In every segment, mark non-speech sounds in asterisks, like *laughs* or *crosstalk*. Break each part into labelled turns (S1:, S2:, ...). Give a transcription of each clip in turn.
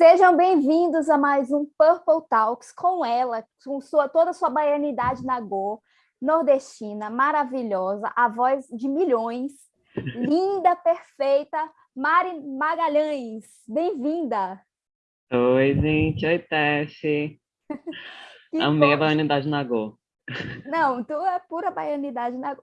S1: Sejam bem-vindos a mais um Purple Talks com ela, com sua, toda a sua baianidade na Go, nordestina, maravilhosa, a voz de milhões, *laughs* linda, perfeita, Mari Magalhães. Bem-vinda!
S2: Oi, gente. Oi, Teste. *laughs* Amei a baianidade na Go.
S1: Não, tu é pura baianidade na,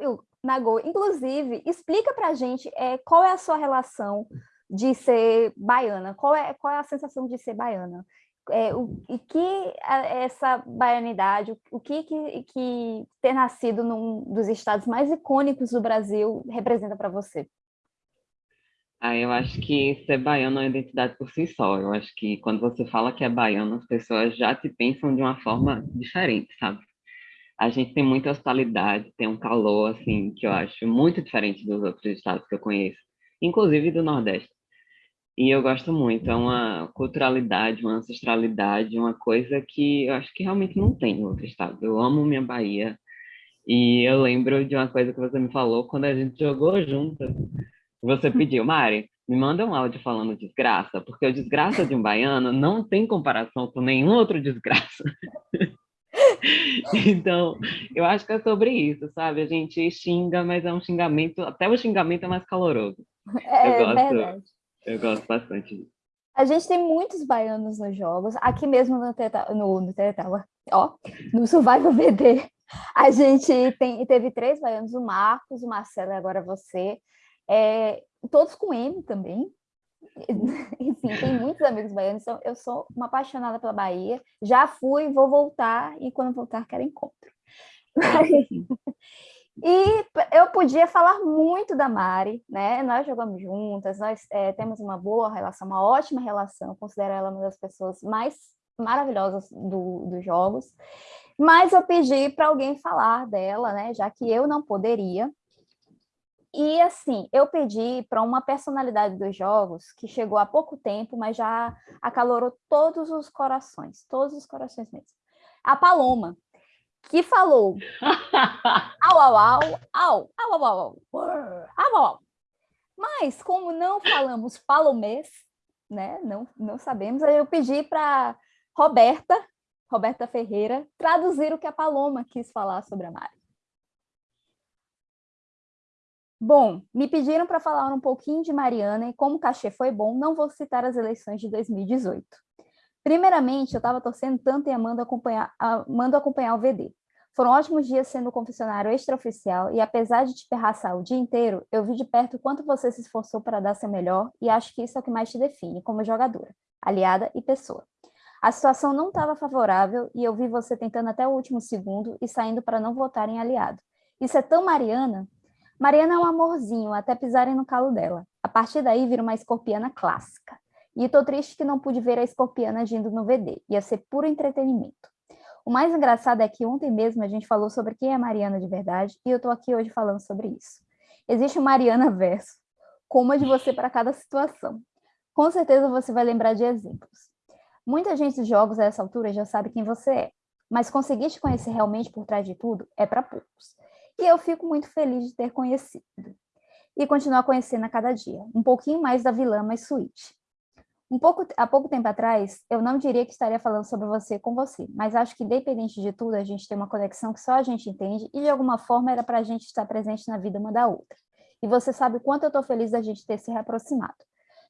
S1: na Go. Inclusive, explica pra gente é, qual é a sua relação de ser baiana? Qual é, qual é a sensação de ser baiana? É, o, e que essa baianidade, o que, que, que ter nascido num dos estados mais icônicos do Brasil representa para você?
S2: Ah, eu acho que ser baiano é uma identidade por si só. Eu acho que quando você fala que é baiano, as pessoas já te pensam de uma forma diferente, sabe? A gente tem muita hospitalidade, tem um calor, assim, que eu acho muito diferente dos outros estados que eu conheço, inclusive do Nordeste. E eu gosto muito, é uma culturalidade, uma ancestralidade, uma coisa que eu acho que realmente não tem em outro estado. Eu amo minha Bahia. E eu lembro de uma coisa que você me falou quando a gente jogou juntas. Você pediu, Mari, me manda um áudio falando desgraça, porque o desgraça de um baiano não tem comparação com nenhum outro desgraça. *laughs* então, eu acho que é sobre isso, sabe? A gente xinga, mas é um xingamento, até o xingamento é mais caloroso.
S1: É, eu gosto, verdade.
S2: Eu gosto bastante. Disso.
S1: A gente tem muitos baianos nos jogos, aqui mesmo no, teta, no, no ó, no Survival *laughs* VD, a gente tem, teve três baianos, o Marcos, o Marcelo e agora você, é, todos com M também, *laughs* enfim, tem muitos amigos baianos, então eu sou uma apaixonada pela Bahia, já fui, vou voltar, e quando voltar quero encontro. *laughs* E eu podia falar muito da Mari, né? Nós jogamos juntas, nós é, temos uma boa relação, uma ótima relação, considero ela uma das pessoas mais maravilhosas do, dos jogos. Mas eu pedi para alguém falar dela, né? Já que eu não poderia. E assim, eu pedi para uma personalidade dos jogos que chegou há pouco tempo, mas já acalorou todos os corações, todos os corações mesmo. A Paloma, que falou *laughs* au, au, au, au, au, au, au, au, au. Mas, como não falamos palomês, né, não, não sabemos, eu pedi para Roberta, Roberta Ferreira, traduzir o que a Paloma quis falar sobre a Mari. Bom, me pediram para falar um pouquinho de Mariana e como o cachê foi bom, não vou citar as eleições de 2018. Primeiramente, eu estava torcendo tanto e amando acompanhar, amando acompanhar o VD. Foram ótimos dias sendo confessionário extraoficial e apesar de te perraçar o dia inteiro, eu vi de perto o quanto você se esforçou para dar seu melhor e acho que isso é o que mais te define como jogadora, aliada e pessoa. A situação não estava favorável e eu vi você tentando até o último segundo e saindo para não votar em aliado. Isso é tão Mariana. Mariana é um amorzinho, até pisarem no calo dela. A partir daí vira uma escorpiana clássica. E tô triste que não pude ver a escorpiana agindo no VD, ia ser puro entretenimento. O mais engraçado é que ontem mesmo a gente falou sobre quem é Mariana de verdade, e eu tô aqui hoje falando sobre isso. Existe o Mariana verso, com uma de você para cada situação. Com certeza você vai lembrar de exemplos. Muita gente dos jogos a essa altura já sabe quem você é, mas conseguir te conhecer realmente por trás de tudo é para poucos. E eu fico muito feliz de ter conhecido. E continuar conhecendo a cada dia, um pouquinho mais da vilã mais suíte. Um pouco, há pouco tempo atrás, eu não diria que estaria falando sobre você com você, mas acho que, independente de tudo, a gente tem uma conexão que só a gente entende e, de alguma forma, era para a gente estar presente na vida uma da outra. E você sabe o quanto eu estou feliz da gente ter se reaproximado.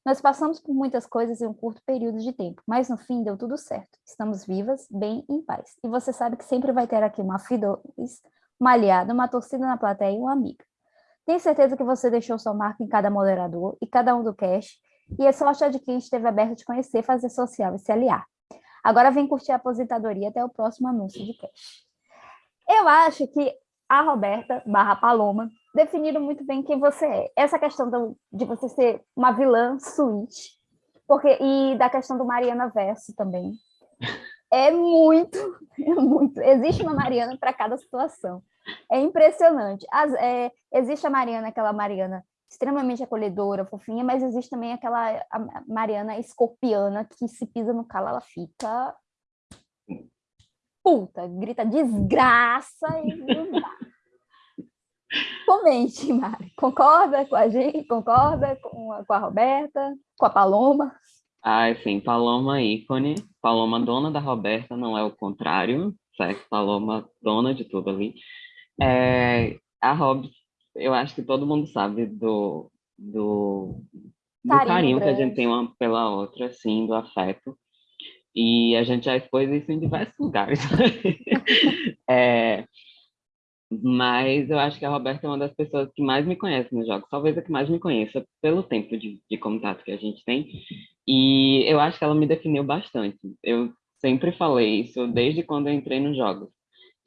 S1: Nós passamos por muitas coisas em um curto período de tempo, mas no fim deu tudo certo. Estamos vivas, bem em paz. E você sabe que sempre vai ter aqui uma filha, uma aliada, uma torcida na plateia e uma amiga. Tenho certeza que você deixou sua marca em cada moderador e cada um do cast e é sorte de quem esteve aberto a te conhecer, fazer social e se aliar. Agora vem curtir a aposentadoria até o próximo anúncio de cash. Eu acho que a Roberta barra Paloma definiram muito bem quem você é. Essa questão do, de você ser uma vilã suíte, porque, e da questão do Mariana Verso também. É muito, *laughs* é muito. Existe uma Mariana para cada situação. É impressionante. As, é, existe a Mariana, aquela Mariana extremamente acolhedora, fofinha, mas existe também aquela Mariana escorpiana que se pisa no calo, ela fica puta, grita desgraça e Comente, Mari. Concorda com a gente? Concorda com a, com a Roberta? Com a Paloma?
S2: Ah, sim, Paloma ícone, Paloma dona da Roberta, não é o contrário, certo? Paloma dona de tudo ali. É, a Hobbs, eu acho que todo mundo sabe do, do, do carinho, carinho que a gente tem uma pela outra, assim, do afeto. E a gente já expôs isso em diversos lugares. *laughs* é, mas eu acho que a Roberta é uma das pessoas que mais me conhece nos jogos, talvez a que mais me conheça pelo tempo de, de contato que a gente tem. E eu acho que ela me definiu bastante. Eu sempre falei isso desde quando eu entrei nos jogos,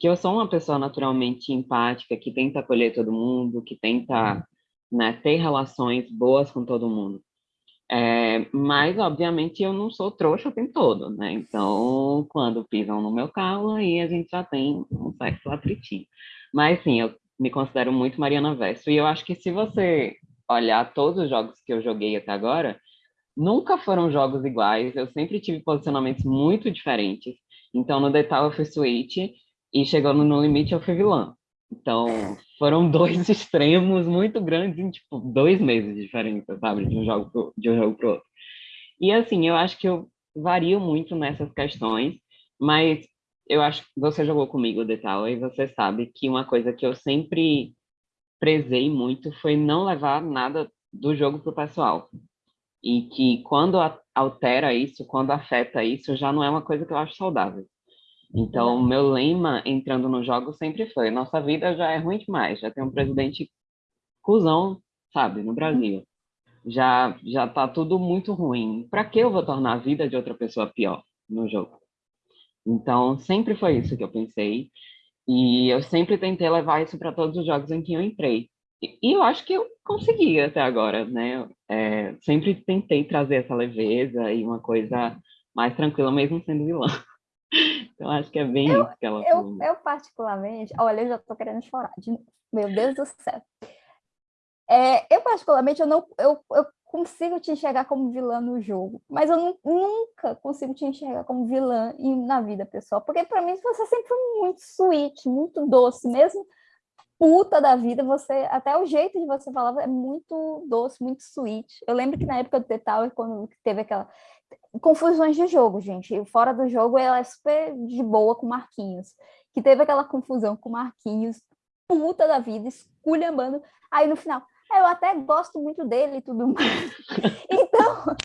S2: que eu sou uma pessoa naturalmente empática, que tenta acolher todo mundo, que tenta né, ter relações boas com todo mundo. É, mas, obviamente, eu não sou trouxa o tempo todo, né? Então, quando pisam no meu carro, aí a gente já tem um sexo atritivo. Mas sim, eu me considero muito Mariana Verso. E eu acho que se você olhar todos os jogos que eu joguei até agora, nunca foram jogos iguais. Eu sempre tive posicionamentos muito diferentes. Então, no Detal eu fui Switch e chegando no limite eu fui vilã. Então, foram *laughs* dois extremos muito grandes em, tipo, dois meses de diferença, sabe? De um jogo pro, de um jogo pro outro. E, assim, eu acho que eu vario muito nessas questões, mas eu acho que você jogou comigo Detal e você sabe que uma coisa que eu sempre prezei muito foi não levar nada do jogo para o pessoal. E que quando altera isso, quando afeta isso, já não é uma coisa que eu acho saudável. Então, o meu lema entrando no jogo sempre foi: nossa vida já é ruim demais, já tem um presidente cuzão, sabe, no Brasil. Já já tá tudo muito ruim. Para que eu vou tornar a vida de outra pessoa pior no jogo? Então, sempre foi isso que eu pensei. E eu sempre tentei levar isso para todos os jogos em que eu entrei. E eu acho que eu consegui até agora, né? É, sempre tentei trazer essa leveza e uma coisa mais tranquila, mesmo sendo vilã. Então, acho que é bem
S1: eu,
S2: isso que ela
S1: eu, eu, particularmente, olha, eu já tô querendo chorar. De... Meu Deus do céu. É, eu, particularmente, eu não eu, eu consigo te enxergar como vilã no jogo, mas eu nunca consigo te enxergar como vilã na vida pessoal, porque para mim você sempre foi muito sweet, muito doce, mesmo puta da vida, você até o jeito de você falar é muito doce, muito sweet. Eu lembro que na época do The Tower, quando teve aquela confusões de jogo, gente, fora do jogo ela é super de boa com Marquinhos, que teve aquela confusão com Marquinhos, puta da vida, esculhambando, aí no final, eu até gosto muito dele e tudo mais. *laughs* então,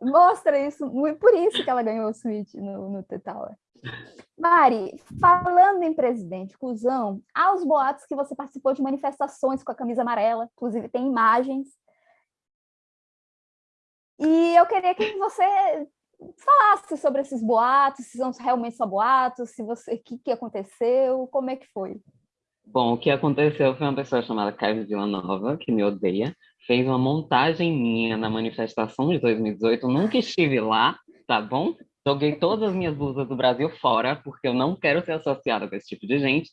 S1: mostra isso, por isso que ela ganhou o Switch no, no The Tower. Mari, falando em presidente cuzão, há os boatos que você participou de manifestações com a camisa amarela, inclusive tem imagens. E eu queria que você falasse sobre esses boatos, se são realmente só boatos, se você, o que, que aconteceu, como é que foi?
S2: Bom, o que aconteceu foi uma pessoa chamada Kevin Villanova, que me odeia, fez uma montagem minha na manifestação de 2018. nunca estive lá, tá bom? Joguei todas as minhas blusas do Brasil fora, porque eu não quero ser associada com esse tipo de gente.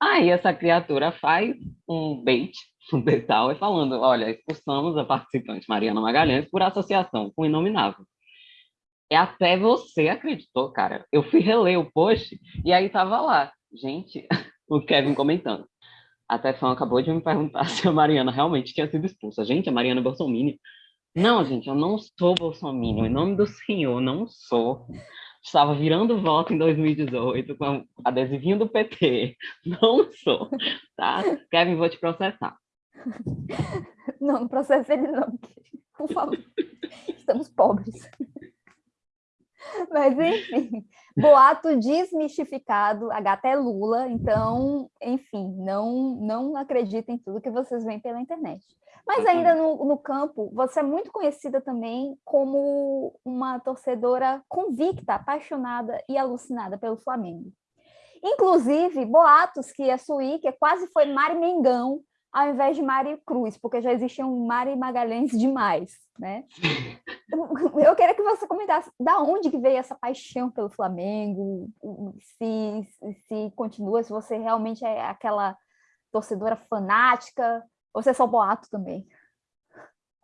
S2: Aí essa criatura faz um bait, detal, e falando: olha, expulsamos a participante Mariana Magalhães por associação com o inominável. E até você acreditou, cara. Eu fui reler o post e aí tava lá. Gente, *laughs* o Kevin comentando. Até fã acabou de me perguntar *laughs* se a Mariana realmente tinha sido expulsa. Gente, a Mariana é Bolsonaro. Não, gente, eu não sou Bolsonaro. Em nome do Senhor, não sou. Estava virando voto em 2018 com adesivinho do PT. *laughs* Não sou, tá? Kevin, vou te processar. *laughs*
S1: Não, não processa ele não. Por favor. Estamos pobres. Mas, enfim, boato desmistificado, a gata é Lula, então, enfim, não, não acreditem em tudo que vocês veem pela internet. Mas ainda no, no campo, você é muito conhecida também como uma torcedora convicta, apaixonada e alucinada pelo Flamengo. Inclusive, boatos que a Suí, que quase foi Mari Mengão, ao invés de Mari Cruz, porque já existiam Mari Magalhães demais, né? *laughs* Eu queria que você comentasse da onde que veio essa paixão pelo Flamengo, se, se continua, se você realmente é aquela torcedora fanática, ou se é só boato também.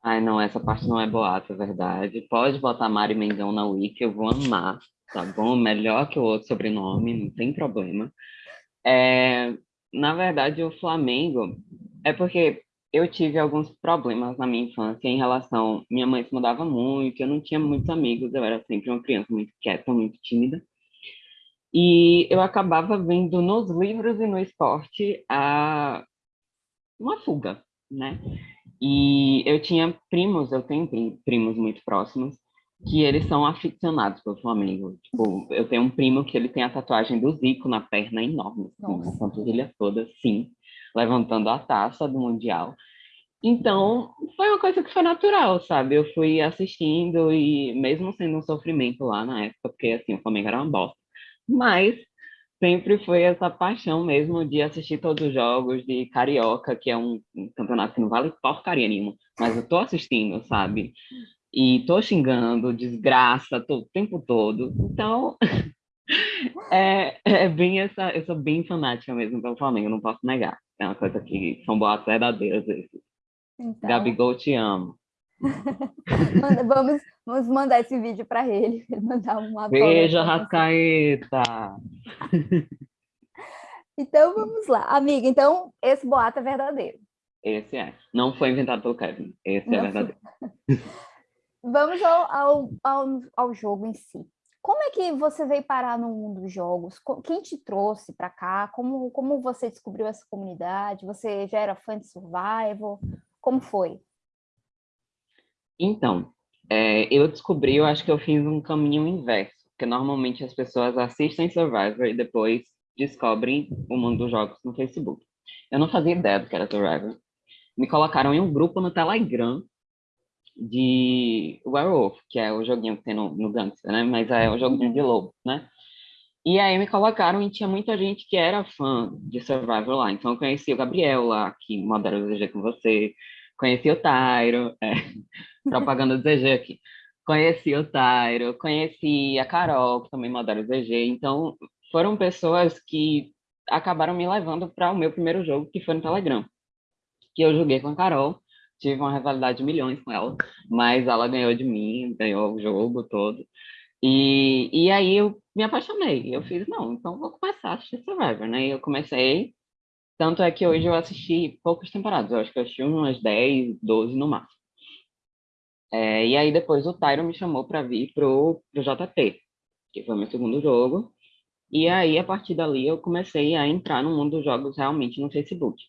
S2: Ai, não, essa parte não é boato, é verdade. Pode botar Mari Mengão na Wiki, eu vou amar, tá bom? Melhor que o outro sobrenome, não tem problema. É, na verdade, o Flamengo é porque eu tive alguns problemas na minha infância em relação. Minha mãe se mudava muito, eu não tinha muitos amigos, eu era sempre uma criança muito quieta, muito tímida. E eu acabava vendo nos livros e no esporte a uma fuga, né? E eu tinha primos, eu tenho primos muito próximos, que eles são aficionados pelo Flamengo. Tipo, eu tenho um primo que ele tem a tatuagem do Zico na perna enorme, assim, na panturrilha toda, sim, levantando a taça do Mundial. Então, foi uma coisa que foi natural, sabe? Eu fui assistindo e mesmo sendo um sofrimento lá na época, porque assim, o Flamengo era uma bosta, mas sempre foi essa paixão mesmo de assistir todos os jogos de Carioca, que é um, um campeonato que não vale porcaria nenhuma, mas eu tô assistindo, sabe? E tô xingando, desgraça, tô, o tempo todo. Então, *laughs* é, é bem essa, eu sou bem fanática mesmo pelo Flamengo, não posso negar. É uma coisa que são boatos verdadeiros esses. Então... Gabigol, te amo. *laughs*
S1: vamos, vamos mandar esse vídeo para ele. *laughs* Mandar uma
S2: Beijo, Rascaeta!
S1: então vamos lá. Amiga, então esse boato é verdadeiro.
S2: Esse é. Não foi inventado pelo Kevin. Esse é Não é verdadeiro.
S1: Vamos ao, ao, ao, ao jogo em si. Como é que você veio parar no mundo dos jogos? Quem te trouxe para cá? Como, como você descobriu essa comunidade? Você já era fã de Survival? Como foi?
S2: Então, é, eu descobri, eu acho que eu fiz um caminho inverso, porque normalmente as pessoas assistem Survivor e depois descobrem o mundo dos jogos no Facebook. Eu não fazia ideia do que era Survivor. Me colocaram em um grupo no Telegram de Werewolf, que é o joguinho que tem no, no Gangster, né? Mas é o joguinho de lobo, né? E aí me colocaram e tinha muita gente que era fã de Survivor lá. Então eu conheci o Gabriel lá, que modera o ZG com você. Conheci o Tyro, é, *laughs* propaganda do aqui. Conheci o Tyro, conheci a Carol, que também modera o ZG. Então foram pessoas que acabaram me levando para o meu primeiro jogo, que foi no Telegram. Que eu joguei com a Carol, tive uma rivalidade de milhões com ela, mas ela ganhou de mim, ganhou o jogo todo. E, e aí eu me apaixonei. Eu fiz, não, então vou começar a assistir Survivor, né? E eu comecei, tanto é que hoje eu assisti poucas temporadas, eu acho que eu assisti umas 10, 12 no máximo. É, e aí depois o Tyron me chamou para vir pro, pro JT, que foi meu segundo jogo. E aí, a partir dali, eu comecei a entrar no mundo dos jogos realmente no Facebook.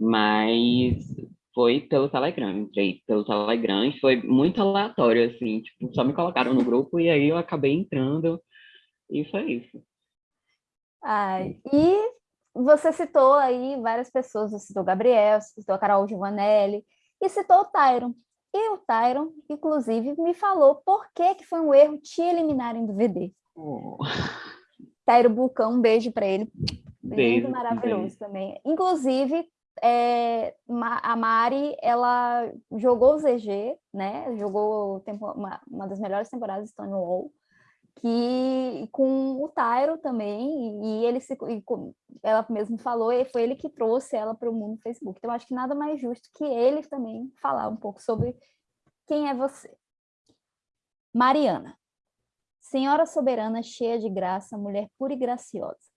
S2: Mas foi pelo Telegram, entrei pelo Telegram e foi muito aleatório, assim, tipo, só me colocaram no grupo e aí eu acabei entrando e foi isso.
S1: Ai, e você citou aí várias pessoas, você citou Gabriel, você citou a Carol Giovanelli e citou o Tyron. E o Tyron, inclusive, me falou por que, que foi um erro te eliminarem do VD. Oh. Tyro Bucão, um beijo para ele. Beijo, maravilhoso beijo. também. Inclusive, é, a Mari, ela jogou o ZG, né? Jogou tempo, uma, uma das melhores temporadas de Stonewall, que com o Tyro também, e ele se, e ela mesmo falou, e foi ele que trouxe ela para o mundo do Facebook. Então, acho que nada mais justo que ele também falar um pouco sobre quem é você. Mariana, senhora soberana, cheia de graça, mulher pura e graciosa.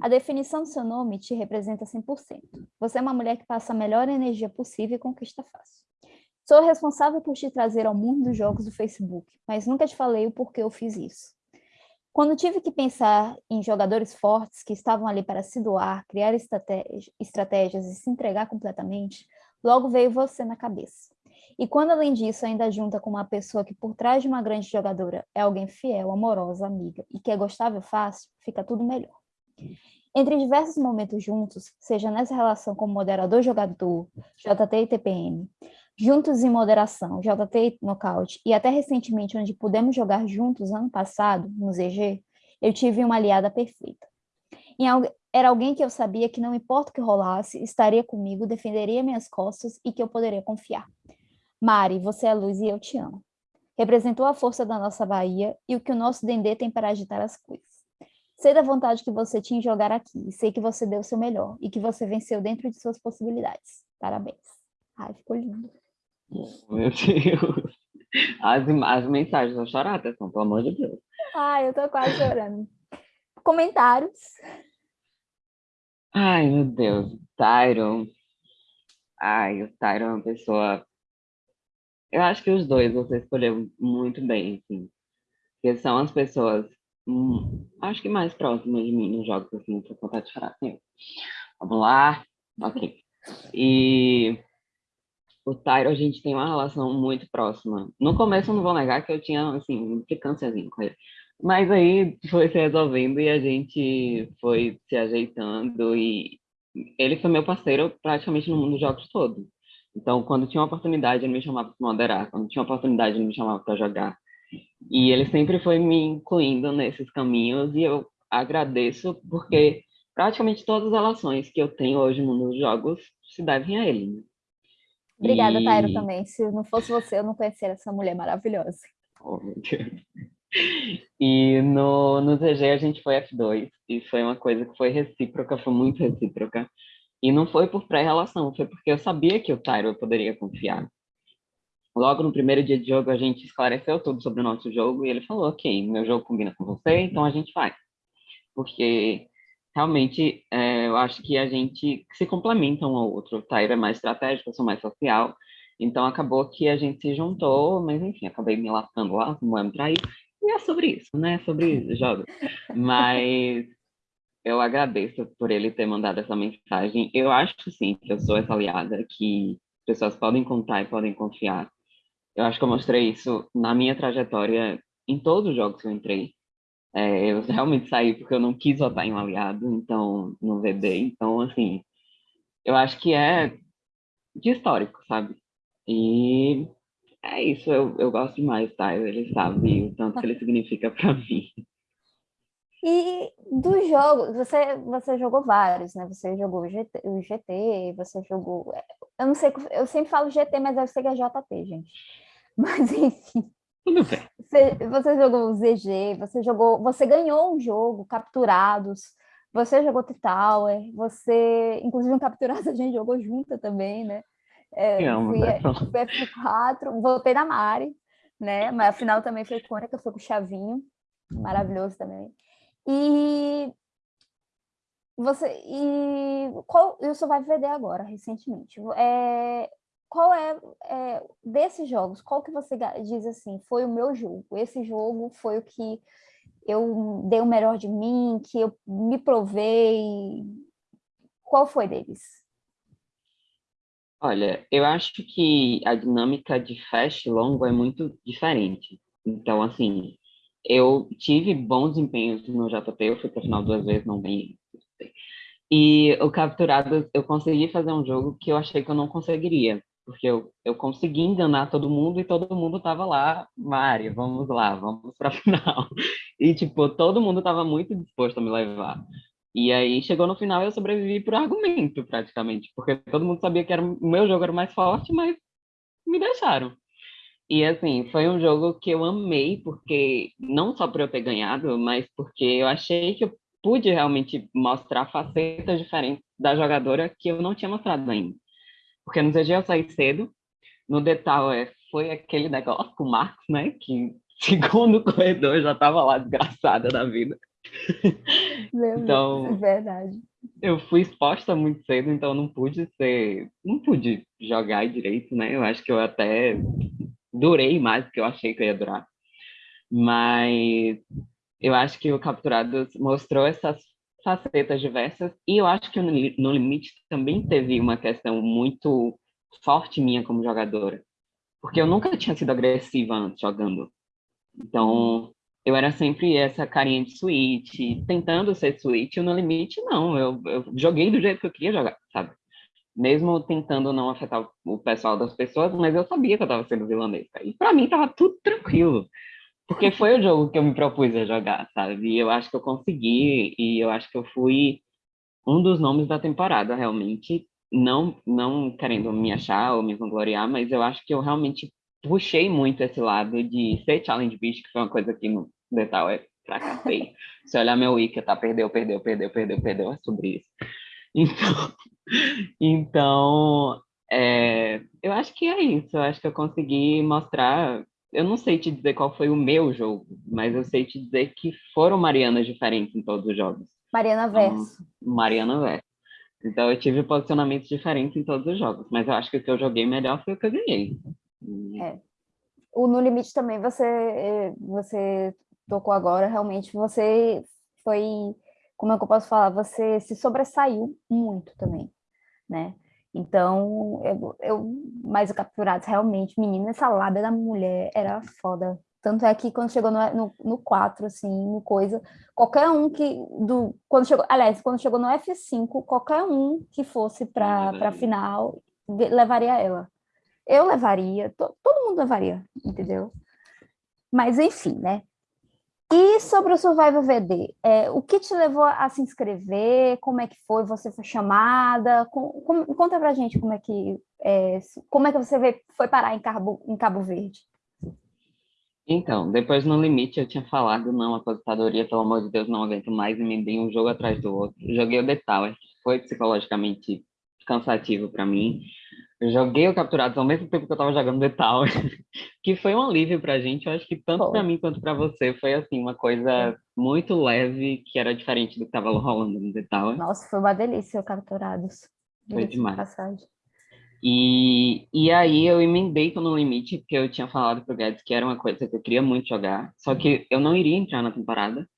S1: A definição do seu nome te representa 100%. Você é uma mulher que passa a melhor energia possível e conquista fácil. Sou responsável por te trazer ao mundo dos jogos do Facebook, mas nunca te falei o porquê eu fiz isso. Quando tive que pensar em jogadores fortes que estavam ali para se doar, criar estratégias e se entregar completamente, logo veio você na cabeça. E quando, além disso, ainda junta com uma pessoa que por trás de uma grande jogadora é alguém fiel, amorosa, amiga e que é gostável fácil, fica tudo melhor. Entre diversos momentos juntos, seja nessa relação como moderador-jogador, JT e TPM, juntos em moderação, JT e nocaute, e até recentemente onde pudemos jogar juntos ano passado, no ZG, eu tive uma aliada perfeita. Era alguém que eu sabia que não importa o que rolasse, estaria comigo, defenderia minhas costas e que eu poderia confiar. Mari, você é luz e eu te amo. Representou a força da nossa Bahia e o que o nosso Dendê tem para agitar as coisas. Sei da vontade que você tinha em jogar aqui, sei que você deu o seu melhor, e que você venceu dentro de suas possibilidades. Parabéns. Ai, ficou lindo.
S2: Meu Deus. *laughs* As, as mensagens vão chorar, atenção, pelo amor de Deus.
S1: Ai, eu tô quase chorando. Comentários.
S2: Ai, meu Deus. Tyron. Ai, o Tyron é uma pessoa. Eu acho que os dois você escolheu muito bem, assim. Porque são as pessoas, hum, acho que mais próximas de mim nos jogos, assim, pra contar de falar. Vamos lá. Ok. E o Tyro, a gente tem uma relação muito próxima. No começo, eu não vou negar que eu tinha, assim, implicânciazinho com ele. Mas aí foi se resolvendo e a gente foi se ajeitando e ele foi meu parceiro praticamente no mundo dos jogos todo. Então, quando tinha uma oportunidade, ele me chamava para moderar. Quando tinha uma oportunidade, ele me chamava para jogar. E ele sempre foi me incluindo nesses caminhos e eu agradeço porque praticamente todas as relações que eu tenho hoje no mundo dos jogos se devem a ele. Né?
S1: Obrigada, e... Tairo, também. Se não fosse você, eu não conheceria essa mulher maravilhosa.
S2: Oh, meu Deus. *laughs* E no, no TG a gente foi F2, e foi uma coisa que foi recíproca, foi muito recíproca. E não foi por pré-relação, foi porque eu sabia que o Tyro eu poderia confiar. Logo no primeiro dia de jogo, a gente esclareceu tudo sobre o nosso jogo, e ele falou, ok, meu jogo combina com você, então a gente vai. Porque realmente é, eu acho que a gente se complementa um ao outro. O Tyro é mais estratégico, eu sou mais social, então acabou que a gente se juntou, mas enfim, acabei me lascando lá, não me trair, e é sobre isso, né? Sobre jogos. Mas eu agradeço por ele ter mandado essa mensagem. Eu acho, sim, que eu sou essa aliada que pessoas podem contar e podem confiar. Eu acho que eu mostrei isso na minha trajetória em todos os jogos que eu entrei. É, eu realmente saí porque eu não quis votar em um aliado, então, no VD. Então, assim, eu acho que é de histórico, sabe? E é isso, eu, eu gosto demais, tá? Ele sabe o tanto que ele significa para *laughs* mim.
S1: E do jogo, você, você jogou vários, né? Você jogou o GT, o GT, você jogou. Eu não sei, eu sempre falo GT, mas eu sei que é JT, gente. Mas enfim.
S2: Tudo bem.
S1: Você, você jogou o ZG, você jogou. Você ganhou um jogo, capturados, você jogou T-Tower, você, inclusive, um capturado a gente jogou junto também, né? É, amo, fui, né? F4, voltei na Mari, né? Mas afinal também foi icônica, foi com o Chavinho, maravilhoso também. E você e qual eu só vai vender agora recentemente. É, qual é, é, desses jogos? Qual que você diz assim? Foi o meu jogo. Esse jogo foi o que eu dei o melhor de mim, que eu me provei. Qual foi deles?
S2: Olha, eu acho que a dinâmica de fast e longo é muito diferente. Então, assim, eu tive bons desempenhos no JP, eu fui para final duas vezes, não bem. E o capturado, eu consegui fazer um jogo que eu achei que eu não conseguiria, porque eu, eu consegui enganar todo mundo e todo mundo tava lá, Mari, vamos lá, vamos para *laughs* final. E, tipo, todo mundo tava muito disposto a me levar. E aí chegou no final eu sobrevivi por argumento, praticamente, porque todo mundo sabia que era, o meu jogo era mais forte, mas me deixaram. E assim, foi um jogo que eu amei, porque não só por eu ter ganhado, mas porque eu achei que eu pude realmente mostrar facetas diferentes da jogadora que eu não tinha mostrado ainda. Porque no ZG eu saí cedo, no Detal é, foi aquele negócio com o Marcos, né, que *laughs* segundo corredor já estava lá desgraçada da vida.
S1: Meu então, Deus, é verdade.
S2: Eu fui exposta muito cedo, então não pude ser, não pude jogar direito, né? Eu acho que eu até durei mais do que eu achei que eu ia durar. Mas eu acho que o Capturados mostrou essas facetas diversas e eu acho que no limite também teve uma questão muito forte minha como jogadora, porque eu nunca tinha sido agressiva antes jogando. Então, eu era sempre essa carinha de suíte, tentando ser suíte, no limite, não. Eu, eu joguei do jeito que eu queria jogar, sabe? Mesmo tentando não afetar o pessoal das pessoas, mas eu sabia que eu estava sendo vilanesca. E para mim estava tudo tranquilo. Porque foi o jogo que eu me propus a jogar, sabe? E eu acho que eu consegui, e eu acho que eu fui um dos nomes da temporada, realmente. Não, não querendo me achar ou me vangloriar, mas eu acho que eu realmente puxei muito esse lado de ser challenge beast, que foi uma coisa que no detalhe é fracassei. *laughs* Se olhar meu wiki, tá, perdeu, perdeu, perdeu, perdeu, perdeu, é sobre isso. Então, *laughs* então é, eu acho que é isso, eu acho que eu consegui mostrar, eu não sei te dizer qual foi o meu jogo, mas eu sei te dizer que foram Marianas diferentes em todos os jogos.
S1: Mariana Verso.
S2: Então, Mariana Verso. Então eu tive posicionamentos diferentes em todos os jogos, mas eu acho que o que eu joguei melhor foi o que eu ganhei.
S1: É. O No Limite também você, você tocou agora, realmente você foi, como é que eu posso falar, você se sobressaiu muito também, né? Então, eu, eu mais o Capturados, realmente, menina, essa lábia da mulher era foda. Tanto é que quando chegou no, no, no 4, assim, no coisa, qualquer um que, do, quando chegou, aliás, quando chegou no F5, qualquer um que fosse para a final, levaria ela. Eu levaria, to, todo mundo levaria, entendeu? Mas, enfim, né? E sobre o Survival VD, é, o que te levou a se inscrever? Como é que foi? Você foi chamada? Com, com, conta pra gente como é que, é, como é que você veio, foi parar em Cabo, em Cabo Verde.
S2: Então, depois no limite eu tinha falado, não, aposentadoria, pelo amor de Deus, não aguento mais, e me dei um jogo atrás do outro. Joguei o The Tower, foi psicologicamente cansativo para mim. Eu joguei o Capturados ao mesmo tempo que eu tava jogando The Tower, *laughs* que foi um alívio pra gente, eu acho que tanto para mim quanto para você foi assim, uma coisa muito leve, que era diferente do que tava rolando no The Tower.
S1: Nossa, foi uma delícia o Capturados.
S2: Foi demais. Passagem. E, e aí eu emendei com No Limite, porque eu tinha falado pro Guedes que era uma coisa que eu queria muito jogar, só que eu não iria entrar na temporada.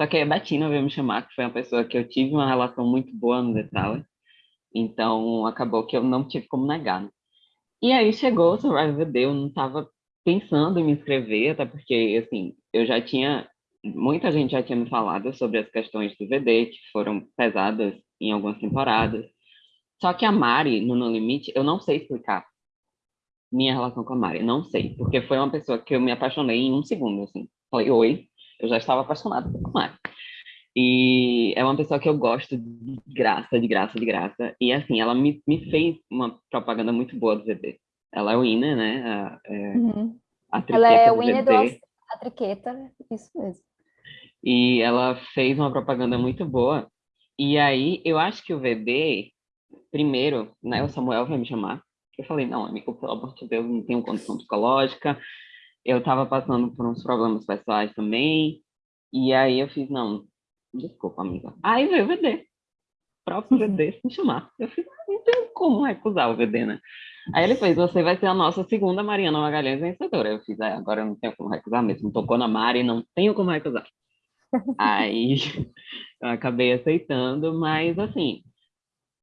S2: Só que a Betina veio me chamar, que foi uma pessoa que eu tive uma relação muito boa no The Tower. Então, acabou que eu não tive como negar. Né? E aí chegou o Survivor VD, eu não estava pensando em me inscrever, até porque, assim, eu já tinha... Muita gente já tinha me falado sobre as questões do VD, que foram pesadas em algumas temporadas. Só que a Mari, no No Limite, eu não sei explicar minha relação com a Mari, não sei, porque foi uma pessoa que eu me apaixonei em um segundo, assim. Falei, oi, eu já estava apaixonada por Mari. E é uma pessoa que eu gosto de graça, de graça, de graça. E assim, ela me, me fez uma propaganda muito boa do VD. Ela é o winner, né? A, é,
S1: uhum. a ela é o winner do a triqueta, isso mesmo.
S2: E ela fez uma propaganda muito boa. E aí, eu acho que o VD, primeiro, né, o Samuel vai me chamar. Eu falei, não, amigo, pelo amor de Deus, não tenho condição psicológica. Eu estava passando por uns problemas pessoais também. E aí eu fiz, não, Desculpa, amiga. Aí veio o VD. O próprio VD *laughs* me chamar. Eu fiz, não tem como recusar o VD, né? Aí ele fez, você vai ser a nossa segunda Mariana Magalhães vencedora. Eu fiz, é, agora eu não tenho como recusar mesmo. Tocou na Mari, não tenho como recusar. *laughs* Aí eu acabei aceitando, mas assim,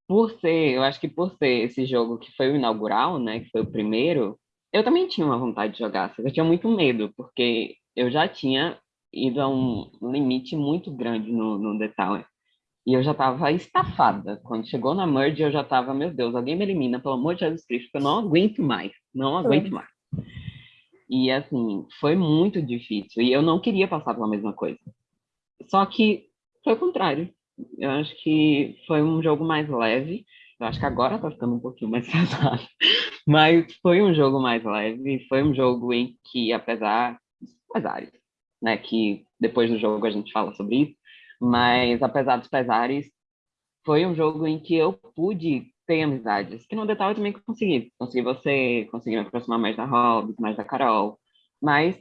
S2: por ser, eu acho que por ser esse jogo que foi o inaugural, né, que foi o primeiro, eu também tinha uma vontade de jogar, só que eu tinha muito medo, porque eu já tinha ido a um limite muito grande no, no The Tower. E eu já estava estafada. Quando chegou na merge, eu já estava, meu Deus, alguém me elimina, pelo amor de Jesus Cristo, eu não aguento mais. Não aguento mais. E assim, foi muito difícil. E eu não queria passar pela mesma coisa. Só que foi o contrário. Eu acho que foi um jogo mais leve. Eu acho que agora tá ficando um pouquinho mais *laughs* pesado. Mas foi um jogo mais leve. Foi um jogo em que, apesar dos pesares, né, que depois do jogo a gente fala sobre isso, mas apesar dos pesares, foi um jogo em que eu pude ter amizades, que no detalhe eu também consegui. Consegui você, consegui me aproximar mais da Hobbs, mais da Carol, mas,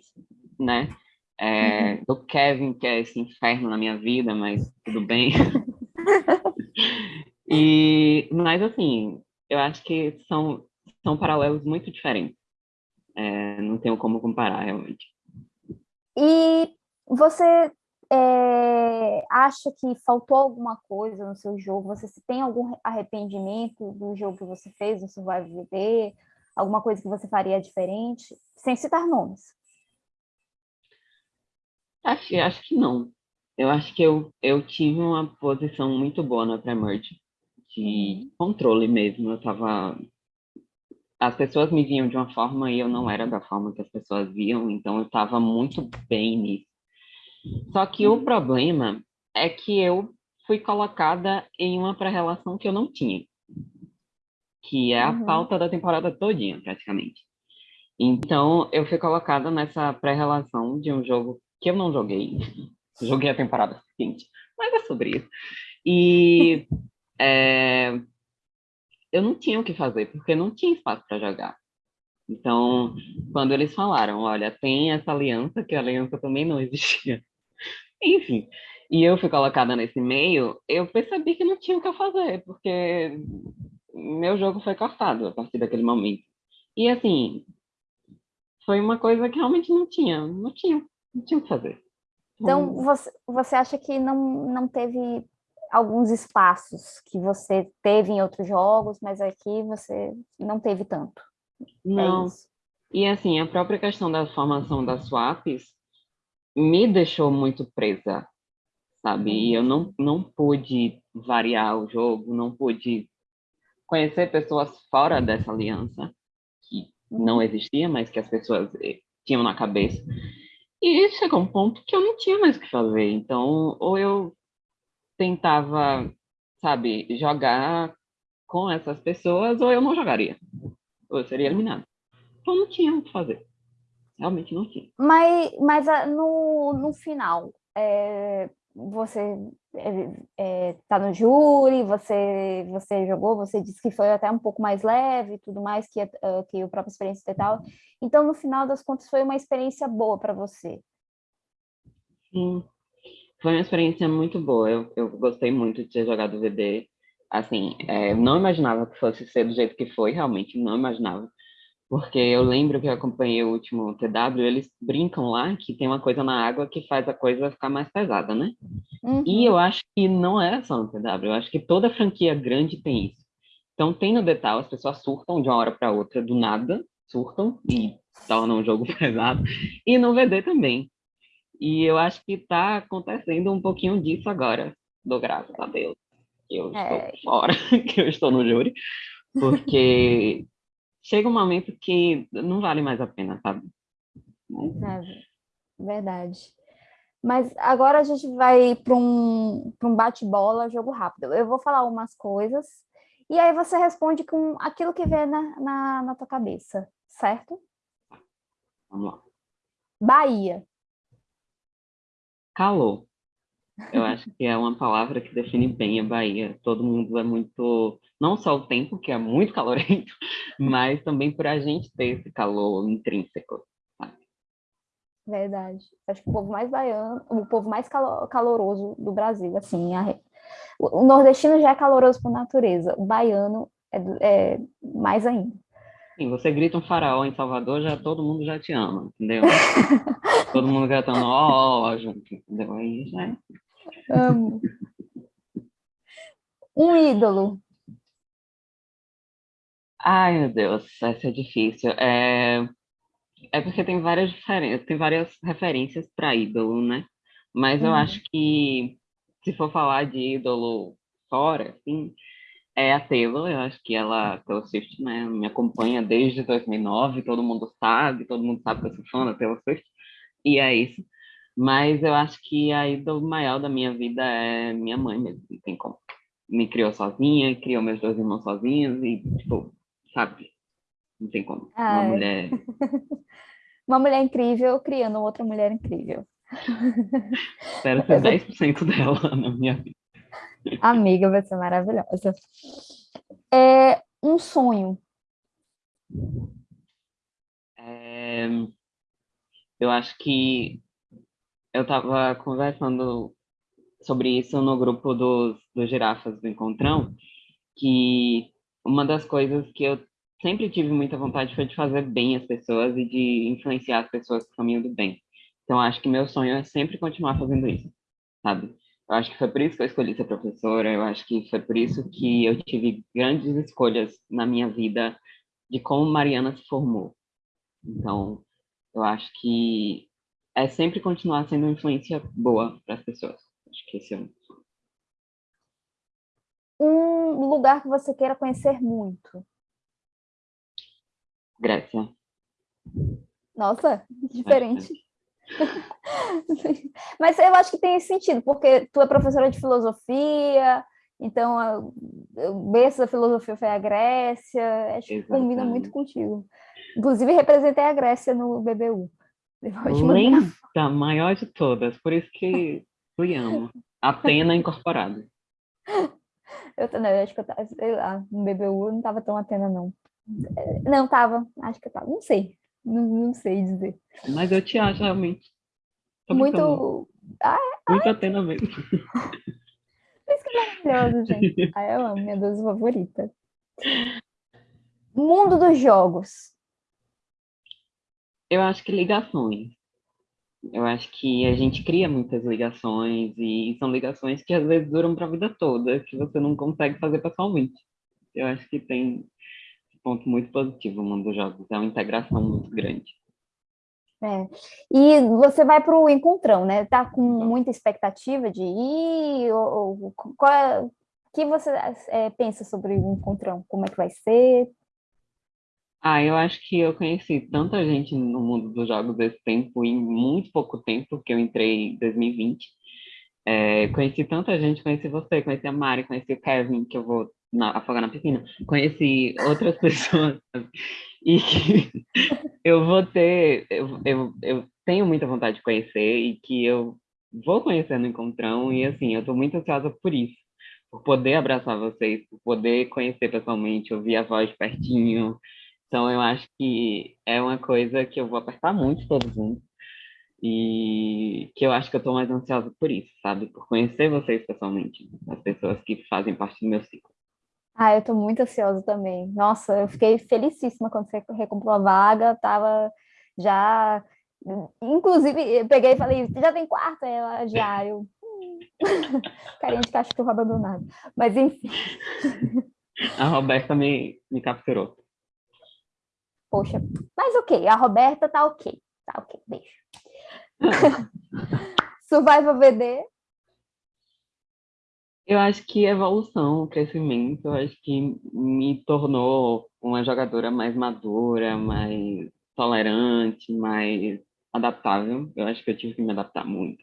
S2: né, é, uhum. do Kevin, que é esse inferno na minha vida, mas tudo bem. *laughs* e, mas, assim, eu acho que são, são paralelos muito diferentes. É, não tenho como comparar, realmente.
S1: E você é, acha que faltou alguma coisa no seu jogo? Você tem algum arrependimento do jogo que você fez no Survival VD? Alguma coisa que você faria diferente? Sem citar nomes.
S2: Acho, acho que não. Eu acho que eu, eu tive uma posição muito boa na pré-merge, de uhum. controle mesmo. Eu tava as pessoas me viam de uma forma e eu não era da forma que as pessoas viam, então eu estava muito bem nisso. Só que o problema é que eu fui colocada em uma pré-relação que eu não tinha, que é a uhum. pauta da temporada todinha, praticamente. Então, eu fui colocada nessa pré-relação de um jogo que eu não joguei. joguei a temporada seguinte, mas é sobre isso. E é, *laughs* eu não tinha o que fazer, porque não tinha espaço para jogar. Então, quando eles falaram, olha, tem essa aliança, que a aliança também não existia, *laughs* Enfim, e eu fui colocada nesse meio, eu percebi que não tinha o que eu fazer, porque meu jogo foi cortado a partir daquele momento. E assim, foi uma coisa que realmente não tinha, não tinha, não tinha o que fazer.
S1: Então, você, você acha que não, não teve alguns espaços que você teve em outros jogos, mas aqui você não teve tanto?
S2: É não. É e assim, a própria questão da formação das swaps me deixou muito presa, sabe? E eu não, não pude variar o jogo, não pude conhecer pessoas fora dessa aliança, que não uhum. existia, mas que as pessoas eh, tinham na cabeça. E chegou um ponto que eu não tinha mais o que fazer. Então, ou eu tentava, sabe, jogar com essas pessoas, ou eu não jogaria. Ou eu seria eliminado. Então, não tinha o que fazer. Realmente não tinha.
S1: Mas, mas ah, no, no final, é, você está é, é, no júri, você, você jogou, você disse que foi até um pouco mais leve e tudo mais que, uh, que o próprio experiência e tal. Então, no final das contas, foi uma experiência boa para você.
S2: Sim, foi uma experiência muito boa. Eu, eu gostei muito de ter jogado o VD. Assim, é, não imaginava que fosse ser do jeito que foi, realmente, não imaginava porque eu lembro que eu acompanhei o último TW, eles brincam lá que tem uma coisa na água que faz a coisa ficar mais pesada, né? Uhum. E eu acho que não é só no TW, eu acho que toda franquia grande tem isso. Então tem no Detal, as pessoas surtam de uma hora para outra, do nada, surtam e tornam o jogo *laughs* pesado, e no VD também. E eu acho que está acontecendo um pouquinho disso agora, do graças a Deus, que eu é. estou fora, *laughs* que eu estou no júri, porque chega um momento que não vale mais a pena, sabe?
S1: É, verdade. Mas agora a gente vai para um, um bate-bola, jogo rápido. Eu vou falar umas coisas e aí você responde com aquilo que vem na, na, na tua cabeça, certo?
S2: Vamos lá.
S1: Bahia.
S2: Calor. Eu *laughs* acho que é uma palavra que define bem a Bahia. Todo mundo é muito, não só o tempo, que é muito *laughs* calorento, mas também por a gente ter esse calor intrínseco. Sabe?
S1: Verdade. Acho que o povo mais baiano, o povo mais caloroso do Brasil, assim, a... o nordestino já é caloroso por natureza, o baiano é, é mais ainda.
S2: Sim, você grita um faraó em Salvador, já todo mundo já te ama, entendeu? *laughs* todo mundo gritando ó, ó, junto, entendeu? Aí já é
S1: Amo. Um ídolo.
S2: Ai, meu Deus, essa é difícil. É, é porque tem várias diferenças, tem várias referências para ídolo, né? Mas eu uhum. acho que se for falar de ídolo fora, assim, é a Taylor, eu acho que ela, Taylor Swift, né, me acompanha desde 2009, todo mundo sabe, todo mundo sabe que eu sou fã da Taylor Swift, e é isso. Mas eu acho que a ídolo maior da minha vida é minha mãe mesmo, não tem como. Me criou sozinha, criou meus dois irmãos sozinhos e, tipo, sabe? Não tem como. Uma
S1: Ai.
S2: mulher... *laughs*
S1: Uma mulher incrível criando outra mulher incrível. *laughs*
S2: Espero ser 10% dela *laughs* na minha vida.
S1: Amiga, vai ser maravilhosa. É um sonho.
S2: É, eu acho que eu estava conversando sobre isso no grupo dos, dos girafas do Encontrão, que uma das coisas que eu sempre tive muita vontade foi de fazer bem as pessoas e de influenciar as pessoas para o caminho do bem. Então, acho que meu sonho é sempre continuar fazendo isso, sabe? Eu acho que foi por isso que eu escolhi ser professora, eu acho que foi por isso que eu tive grandes escolhas na minha vida de como Mariana se formou. Então, eu acho que é sempre continuar sendo uma influência boa para as pessoas. Acho que esse é um
S1: um lugar que você queira conhecer muito.
S2: Grécia.
S1: Nossa, *laughs* diferente. *laughs* Mas eu acho que tem sentido, porque tu é professora de filosofia, então o berço da filosofia foi a Grécia, acho que combina muito contigo. Inclusive, representei a Grécia no BBU.
S2: Lenta, maior de todas, por isso que eu amo. Atena incorporada.
S1: Eu, não, eu acho que eu tava, sei lá, no BBU não tava tão Atena, não. Não, tava, acho que eu tava, não sei, não, não sei dizer.
S2: Mas eu te acho realmente.
S1: Muito. Ah,
S2: Muito Atena mesmo.
S1: Isso que é maravilhoso, gente. Ai, *laughs* eu amo, minha deusa favorita. Mundo dos jogos.
S2: Eu acho que ligações. Eu acho que a gente cria muitas ligações e são ligações que às vezes duram para a vida toda, que você não consegue fazer pessoalmente. Eu acho que tem ponto muito positivo no mundo dos jogos, é uma integração muito grande.
S1: É. E você vai para o encontrão, né? Tá com muita expectativa de ir? Ou, ou qual é, que você é, pensa sobre o encontrão? Como é que vai ser?
S2: Ah, eu acho que eu conheci tanta gente no mundo dos jogos desse tempo, em muito pouco tempo, que eu entrei em 2020. É, conheci tanta gente, conheci você, conheci a Mari, conheci o Kevin, que eu vou na, afogar na piscina, conheci outras *laughs* pessoas, e *laughs* eu vou ter, eu, eu, eu tenho muita vontade de conhecer, e que eu vou conhecer no Encontrão, e assim, eu estou muito ansiosa por isso, por poder abraçar vocês, por poder conhecer pessoalmente, ouvir a voz pertinho, então, eu acho que é uma coisa que eu vou apertar muito todos juntos. E que eu acho que eu estou mais ansiosa por isso, sabe? Por conhecer vocês pessoalmente, as pessoas que fazem parte do meu ciclo.
S1: Ah, eu estou muito ansiosa também. Nossa, eu fiquei felicíssima quando você recomprou a vaga, tava já... Inclusive, eu peguei e falei, já tem quarto? Ela, já, eu... Carinha de cachorro *laughs* abandonado. Mas, enfim.
S2: A Roberta me, me capturou.
S1: Poxa, mas ok, a Roberta tá ok. Tá ok, beijo. *laughs* Survival VD?
S2: Eu acho que evolução, crescimento, eu acho que me tornou uma jogadora mais madura, mais tolerante, mais adaptável. Eu acho que eu tive que me adaptar muito.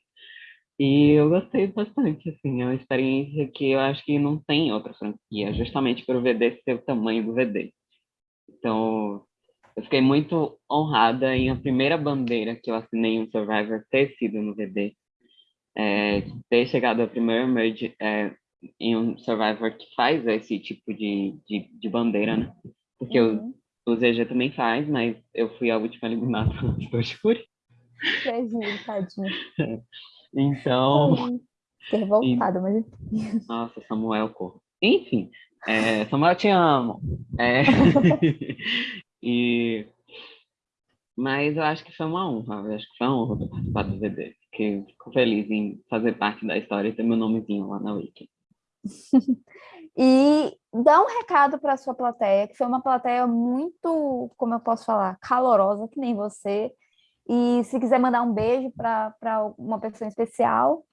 S2: E eu gostei bastante, assim, é uma experiência que eu acho que não tem outra franquia, justamente por o VD ser o tamanho do VD. Então, eu fiquei muito honrada em a primeira bandeira que eu assinei um Survivor ter sido no VD. É, ter chegado a primeira merge é, em um Survivor que faz esse tipo de, de, de bandeira, né? Porque uhum. o, o ZG também faz, mas eu fui a última eliminada *laughs* do
S1: tadinho. *laughs*
S2: Então...
S1: Ter voltado, mas...
S2: Nossa, Samuel, corro. Enfim, é, Samuel, eu te amo. É... *laughs* E... Mas eu acho que foi uma honra, eu acho que foi uma honra participar do VD. Fiquei, fico feliz em fazer parte da história e ter meu nomezinho lá na Wiki. *laughs*
S1: e dá um recado para a sua plateia, que foi uma plateia muito, como eu posso falar, calorosa, que nem você. E se quiser mandar um beijo para uma pessoa especial,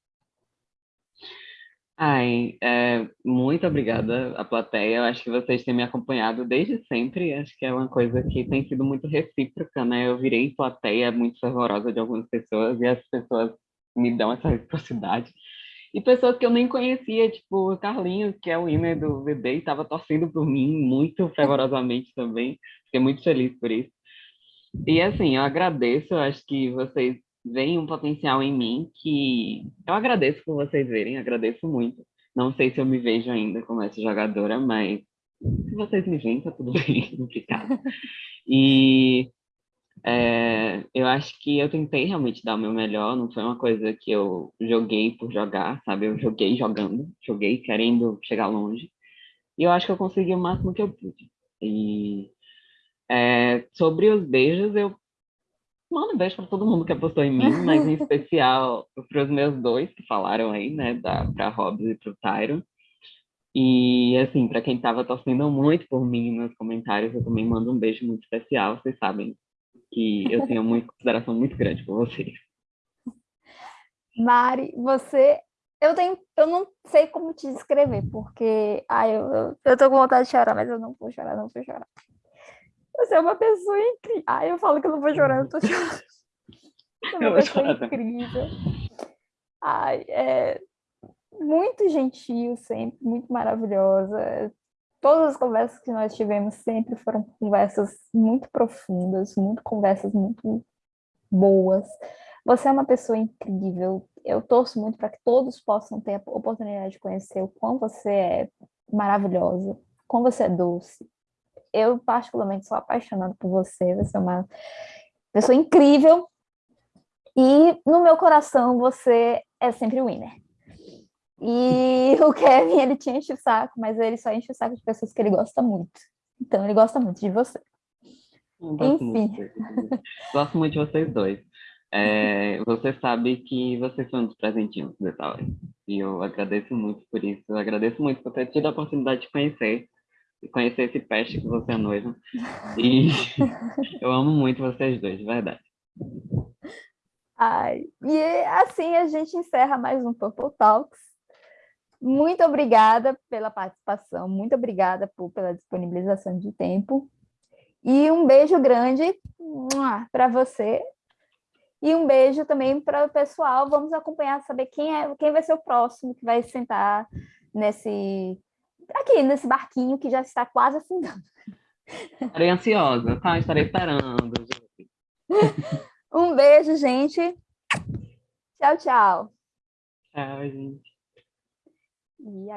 S2: Ai, é, muito obrigada à plateia. Eu acho que vocês têm me acompanhado desde sempre. Acho que é uma coisa que tem sido muito recíproca, né? Eu virei plateia muito fervorosa de algumas pessoas e as pessoas me dão essa reciprocidade. E pessoas que eu nem conhecia, tipo o Carlinhos, que é o winner do VD, estava torcendo por mim muito fervorosamente também. Fiquei muito feliz por isso. E assim, eu agradeço, eu acho que vocês veem um potencial em mim que eu agradeço por vocês verem, agradeço muito. Não sei se eu me vejo ainda como essa jogadora, mas se vocês me veem, tá tudo *laughs* bem, obrigada. E é, eu acho que eu tentei realmente dar o meu melhor, não foi uma coisa que eu joguei por jogar, sabe? Eu joguei jogando, joguei querendo chegar longe. E eu acho que eu consegui o máximo que eu pude. E é, sobre os beijos, eu Manda um beijo para todo mundo que apostou em mim, mas em *laughs* especial para os meus dois que falaram aí, né, para Hobbs e para o Tyron. E, assim, para quem estava torcendo muito por mim nos comentários, eu também mando um beijo muito especial. Vocês sabem que eu tenho uma consideração muito grande por vocês. *laughs*
S1: Mari, você... Eu, tenho, eu não sei como te descrever, porque ai, eu, eu, eu tô com vontade de chorar, mas eu não vou chorar, não vou chorar. Você é uma pessoa incrível. Ai, eu falo que eu não vou chorar, eu tô chorando. Você *laughs* é uma pessoa incrível. Ai, é muito gentil sempre, muito maravilhosa. Todas as conversas que nós tivemos sempre foram conversas muito profundas, muito conversas muito boas. Você é uma pessoa incrível. Eu torço muito para que todos possam ter a oportunidade de conhecer o quão você é maravilhosa, quão você é doce, eu particularmente sou apaixonada por você, você é uma pessoa incrível, e no meu coração você é sempre o winner. E *laughs* o Kevin, ele te enche o saco, mas ele só enche o saco de pessoas que ele gosta muito. Então, ele gosta muito de você.
S2: Gosto Enfim. Muito, gosto muito de vocês dois. É, você sabe que vocês são um dos presentinhos do Tower. E eu agradeço muito por isso. Eu agradeço muito por ter tido a oportunidade de conhecer. Conhecer esse peste que você é noiva. *laughs* E eu amo muito vocês dois, de verdade.
S1: Ai, e assim a gente encerra mais um Purple Talks. Muito obrigada pela participação, muito obrigada por, pela disponibilização de tempo. E um beijo grande para você. E um beijo também para o pessoal. Vamos acompanhar, saber quem, é, quem vai ser o próximo que vai sentar nesse aqui, nesse barquinho que já está quase afundando.
S2: Estarei ansiosa, tá? Estarei esperando. *laughs*
S1: um beijo, gente. Tchau, tchau.
S2: Tchau, gente. E